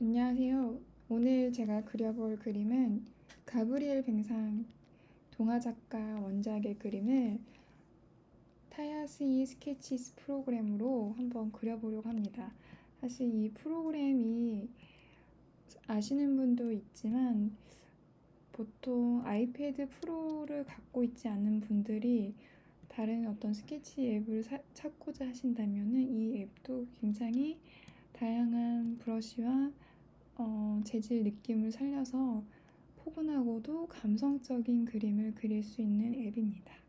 안녕하세요. 오늘 제가 그려볼 그림은 가브리엘 뱅상 동화 작가 원작의 그림을 Tayasui Sketches 프로그램으로 한번 그려보려고 합니다. 사실 이 프로그램이 아시는 분도 있지만 보통 iPad Pro를 갖고 있지 않은 분들이 다른 어떤 스케치 앱을 사, 찾고자 하신다면 이 앱도 굉장히 다양한 브러쉬와 어, 재질 느낌을 살려서 포근하고도 감성적인 그림을 그릴 수 있는 앱입니다.